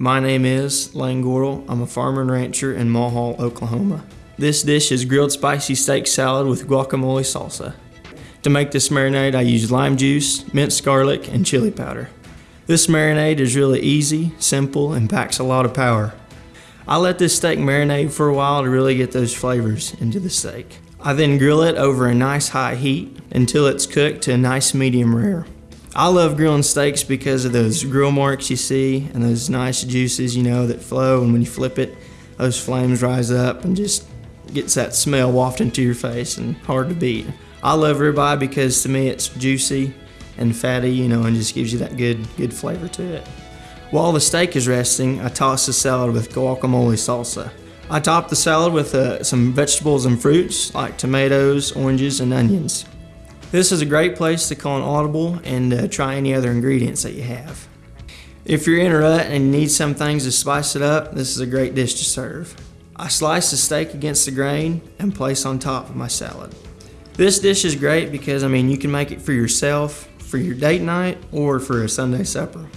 My name is Lane Gordle. I'm a farmer and rancher in Mulhall, Oklahoma. This dish is grilled spicy steak salad with guacamole salsa. To make this marinade, I use lime juice, minced garlic, and chili powder. This marinade is really easy, simple, and packs a lot of power. I let this steak marinate for a while to really get those flavors into the steak. I then grill it over a nice high heat until it's cooked to a nice medium rare. I love grilling steaks because of those grill marks you see and those nice juices, you know, that flow. And when you flip it, those flames rise up and just gets that smell wafting to your face and hard to beat. I love ribeye because to me it's juicy and fatty, you know, and just gives you that good, good flavor to it. While the steak is resting, I toss the salad with guacamole salsa. I top the salad with uh, some vegetables and fruits like tomatoes, oranges, and onions. This is a great place to call an audible and uh, try any other ingredients that you have. If you're in a rut and need some things to spice it up, this is a great dish to serve. I slice the steak against the grain and place on top of my salad. This dish is great because I mean you can make it for yourself, for your date night, or for a Sunday supper.